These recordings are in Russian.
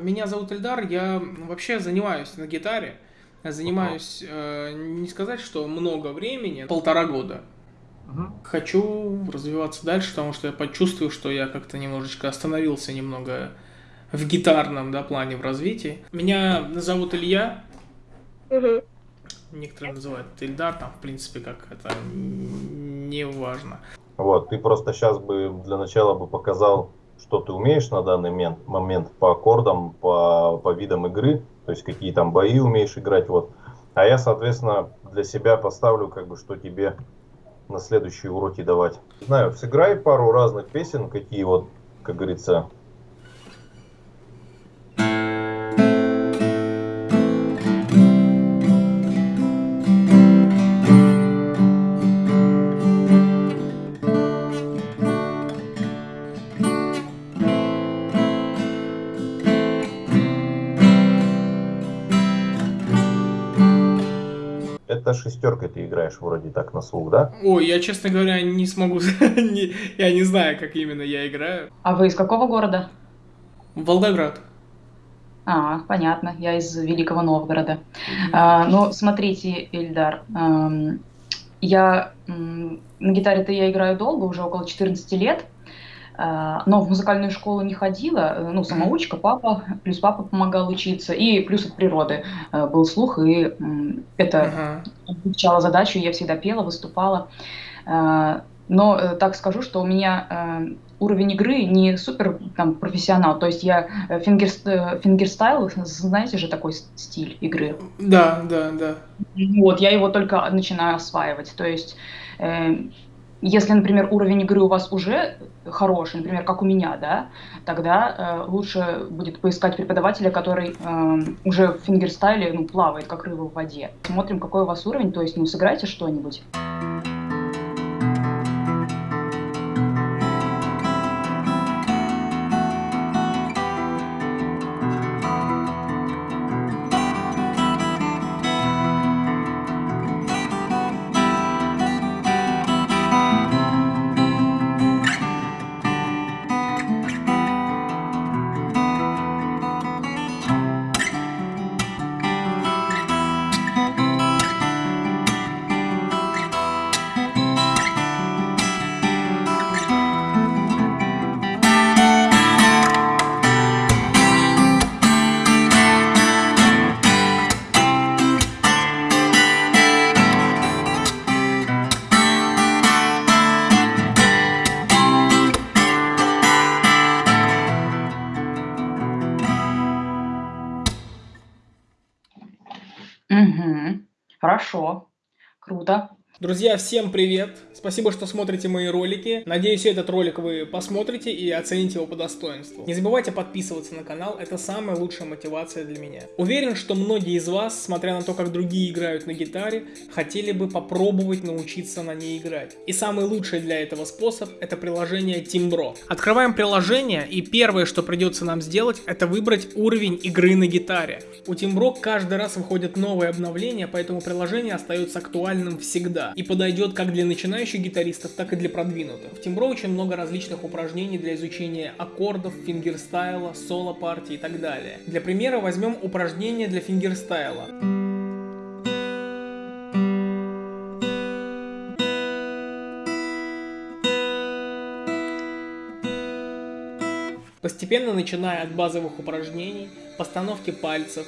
меня зовут Эльдар, я вообще занимаюсь на гитаре. Занимаюсь, э, не сказать, что много времени, полтора года. Угу. Хочу развиваться дальше, потому что я почувствую, что я как-то немножечко остановился немного в гитарном да, плане в развитии. Меня зовут Илья. Угу. Некоторые называют Ильдар, там, в принципе, как это не важно. Вот, ты просто сейчас бы для начала бы показал, что ты умеешь на данный момент, момент по аккордам, по, по видам игры, то есть какие там бои умеешь играть, вот. А я, соответственно, для себя поставлю, как бы, что тебе на следующие уроки давать. Знаю, сыграй пару разных песен, какие вот, как говорится, это шестеркой ты играешь вроде так на слух, да? Ой, я, честно говоря, не смогу... я не знаю, как именно я играю. А вы из какого города? Волгоград. А, понятно, я из Великого Новгорода. Mm-hmm. А, ну, смотрите, Ильдар, эм, я на гитаре-то я играю долго, уже около 14 лет. А, но в музыкальную школу не ходила, э, ну, самоучка, папа, плюс папа помогал учиться, и плюс от природы э, был слух, и это облегчало задачу, я всегда пела, выступала. А, но э, так скажу, что у меня уровень игры не супер там, профессионал, то есть я finger, fingerstyle, знаете же такой стиль игры? Да, да, да. Вот, я его только начинаю осваивать, то есть если, например, уровень игры у вас уже хороший, например, как у меня, да, тогда э, лучше будет поискать преподавателя, который э, уже в фингерстайле ну, плавает, как рыба в воде. Смотрим, какой у вас уровень, то есть, ну, сыграйте что-нибудь. Угу. Хорошо. Круто. Друзья, всем привет! Спасибо, что смотрите мои ролики. Надеюсь, этот ролик вы посмотрите и оцените его по достоинству. Не забывайте подписываться на канал, это самая лучшая мотивация для меня. Уверен, что многие из вас, смотря на то, как другие играют на гитаре, хотели бы попробовать научиться на ней играть. И самый лучший для этого способ это приложение Timbro. Открываем приложение и первое, что придется нам сделать, это выбрать уровень игры на гитаре. У Timbro каждый раз выходят новые обновления, поэтому приложение остается актуальным всегда и подойдет как для начинающих гитаристов, так и для продвинутых. В Timbro очень много различных упражнений для изучения аккордов, фингерстайла, соло-партии и так далее. Для примера возьмем упражнение для фингерстайла. Постепенно начиная от базовых упражнений, постановки пальцев,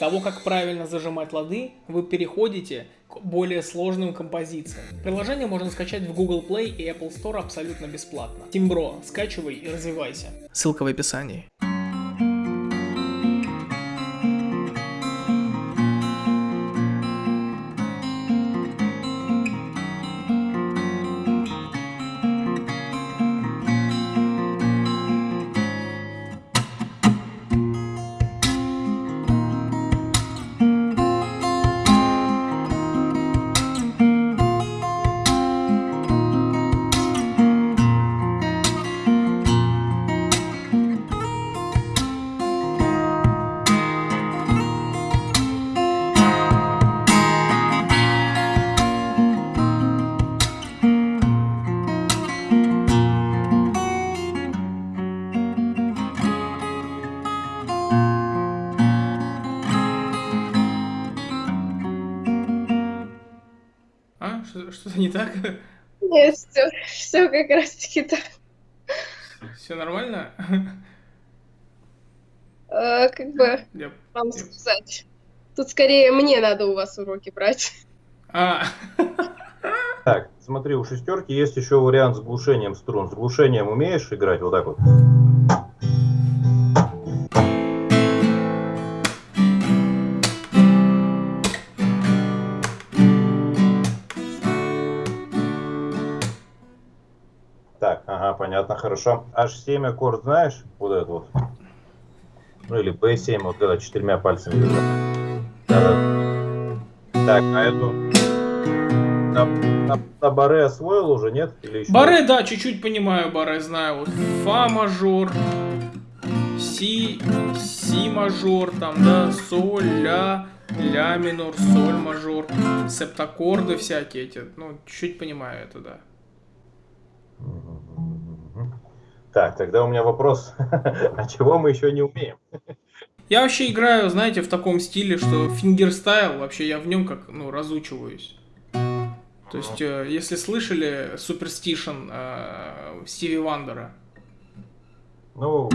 того, как правильно зажимать лады, вы переходите к более сложным композициям. Приложение можно скачать в Google Play и Apple Store абсолютно бесплатно. Тимбро, скачивай и развивайся. Ссылка в описании. Что-то не так? Нет, все, все как раз таки так. Все нормально? Э, как бы Я- вам я- сказать. Тут скорее мне надо у вас уроки брать. А, Так, смотри, у шестерки есть еще вариант с глушением струн. С глушением умеешь играть вот так вот? Понятно, хорошо. H7 аккорд знаешь? Вот этот вот. Ну или B7, вот когда четырьмя пальцами. держать. Да-да. Так, а эту... На, на- на баре освоил уже, нет? Или еще? баре, да, чуть-чуть понимаю баре, знаю. Вот фа мажор, си, си мажор, там, да, соль, ля, ля минор, соль мажор, септаккорды всякие эти, ну, чуть понимаю это, да. Мгм. Так, тогда у меня вопрос. А чего мы еще не умеем? Я вообще играю, знаете, в таком стиле, что fingerstyle, вообще я в нем как, ну, разучиваюсь. То есть, э, если слышали Superstition э, Стиви Вандера, Ну,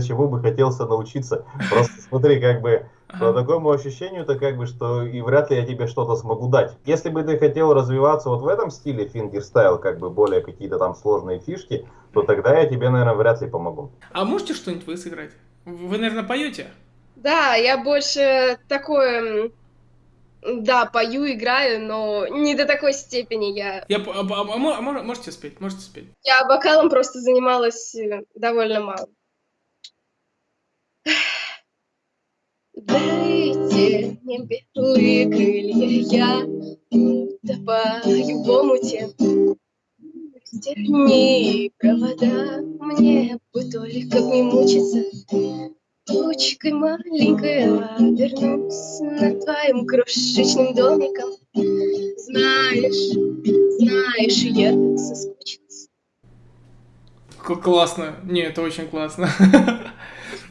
чему бы хотелся научиться? Просто смотри, как бы по такому ощущению-то как бы, что и вряд ли я тебе что-то смогу дать. Если бы ты хотел развиваться вот в этом стиле fingerstyle, как бы более какие-то там сложные фишки, то тогда я тебе, наверное, вряд ли помогу. А можете что-нибудь вы сыграть? Вы, наверное, поете? Да, я больше такое, да, пою, играю, но не до такой степени. Я, Я, а, а- а а мо- можете спеть? Можете спеть? я вокалом просто занималась э, довольно мало. Дайте мне белые крылья, я утопаю в омуте. Степни провода, мне бы только не мучиться. Точкой маленькой обернусь над твоим крошечным домиком. Знаешь, знаешь, я так соскучилась. К- классно. Не, это очень классно.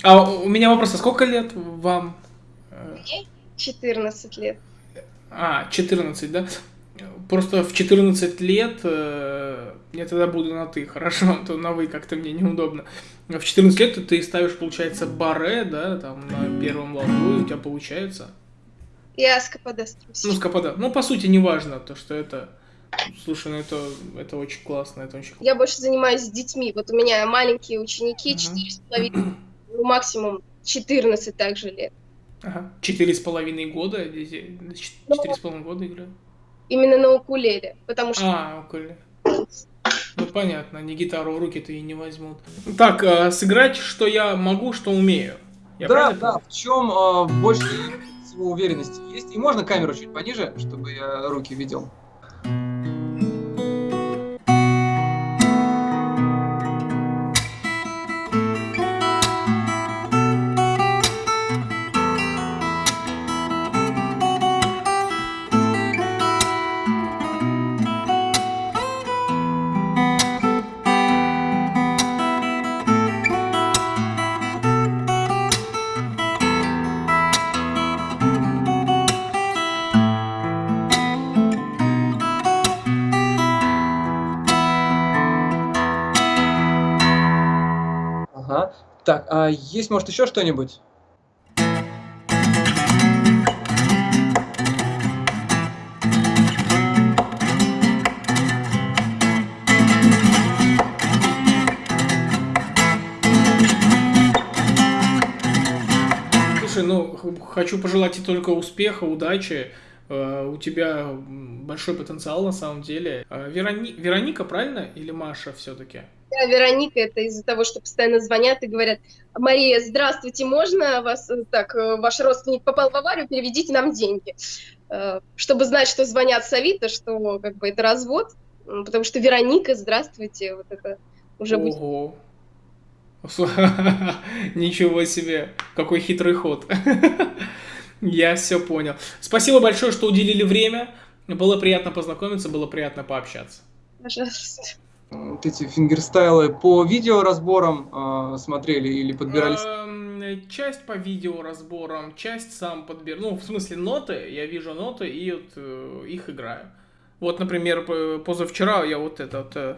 А у меня вопрос, а сколько лет вам? Э, 14 лет. А, 14, да? Просто в 14 лет, э, я тогда буду на ты, хорошо, а то на вы как-то мне неудобно. В 14 лет ты ставишь, получается, баре, да, там на первом ладу, у тебя получается. Я с струсь. Ну, скопода. Ну, по сути, неважно, то, что это... Слушай, ну это, это очень классно, это очень Я больше занимаюсь с детьми. Вот у меня маленькие ученики, Мгм. 4,5, ну, максимум 14 также лет. Ага. Четыре с половиной года, Ну, четыре с половиной года играют. Именно на укулеле, потому что А, окей. Ну, понятно, не гитару в руки-то и не возьмут. Так, а, сыграть, что я могу, что умею. Я да, правильно да, в чем а, больше всего уверенности есть. И можно камеру чуть пониже, чтобы я руки видел. А есть, может, еще что-нибудь? Слушай, ну, хочу пожелать тебе только успеха, удачи. Э, У тебя большой потенциал на самом деле. Э, Верони- Вероника, правильно? Или Маша все-таки? Да, Вероника, это из-за того, что постоянно звонят и говорят, Мария, здравствуйте, можно вас, э, так, э, ваш родственник попал в аварию, переведите нам деньги. Э, Чтобы знать, что звонят с Авито, что как бы это развод, потому что Вероника, здравствуйте, вот это уже будет. Ого. Ничего себе, какой хитрый ход. Я все понял. Спасибо большое, что уделили время. Было приятно познакомиться, было приятно пообщаться. Пожалуйста. Вот эти фингерстайлы по видеоразборам э, смотрели или подбирались? Эм, Часть по видеоразборам, часть сам подбер. Ну, в смысле, ноты. Я вижу ноты и вот э, их играю. Вот, например, позавчера я вот этот...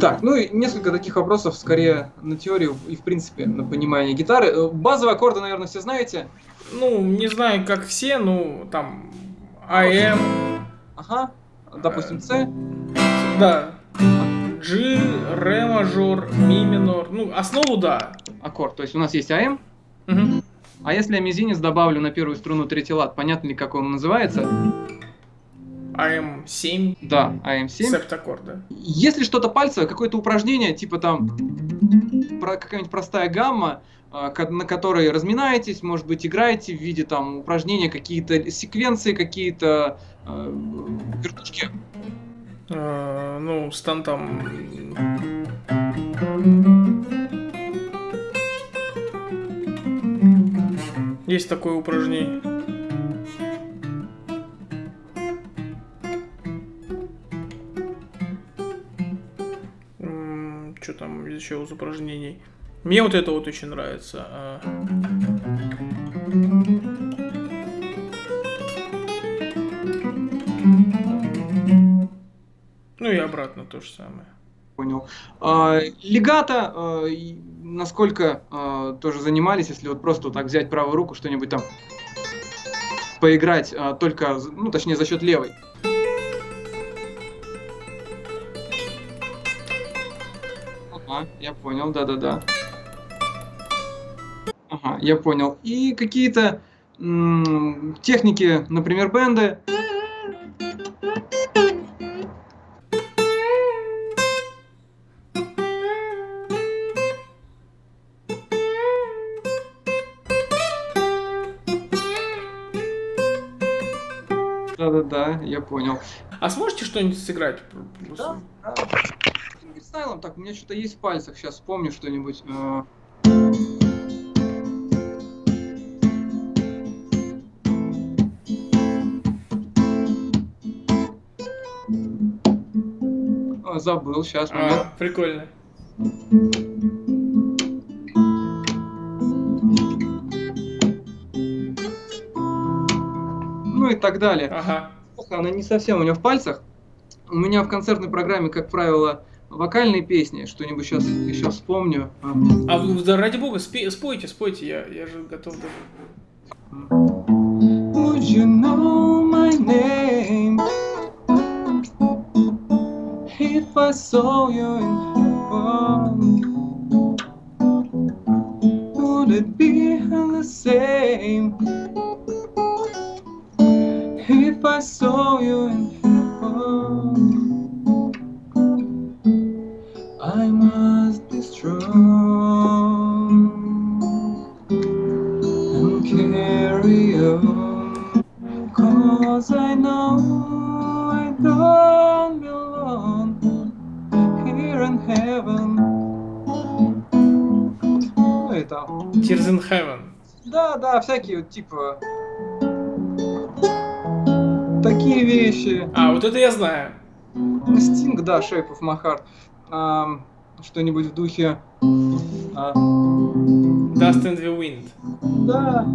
Так, ну и несколько таких вопросов, скорее на теорию и в принципе на понимание гитары. Э, Базовые аккорды, наверное, все знаете. Ну, не знаю, как все, ну, там... АМ, Ага, допустим, C. да. G, ре мажор, ми минор. Ну, основу да. аккорд. То есть у нас есть АМ, Мгм. а если я мизинец добавлю на первую струну третий лад, понятно ли, как он называется? АМ7, Да, АМ7. септаккорд, да. Если что-то пальцевое, какое-то упражнение, типа там про какая-нибудь простая гамма, а, на которой разминаетесь, может быть, играете в виде там упражнения, какие-то секвенции, какие-то э, вертушки. Э, ну, стан там... Есть такое упражнение. Что там еще из упражнений? Мне вот это вот очень нравится. а. Ну и обратно то же самое. Понял. А, легато, а, насколько а, тоже занимались, если вот просто вот так взять правую руку, что-нибудь там поиграть, только, ну, точнее, за счет левой. Ага, я понял, да-да-да. Ага, я понял. И какие-то техники, например, бенды. Да-да-да, я понял. А сможете что-нибудь сыграть? Да, да. Фингерстайлом, так, у меня что-то есть в пальцах, сейчас вспомню что-нибудь. э. О, забыл, сейчас. А, прикольно. Ну и так далее. Ага. Она не совсем у меня в пальцах. У меня в концертной программе, как правило, вокальные песни. Что-нибудь сейчас еще вспомню. А. А вы, да ради бога, спе- спойте, спойте, я, я же готов даже. Would you know my name if I saw you in heaven? Would it be the same if I saw you in heaven? I must be strong and carry on. Cause I know I don't belong here in heaven. Это... Tears in heaven. Да, да, всякие вот типа такие вещи. А, вот это я знаю. Стинг, да, Shape of My Heart а, что-нибудь в духе... А... Dust in the Wind. Да.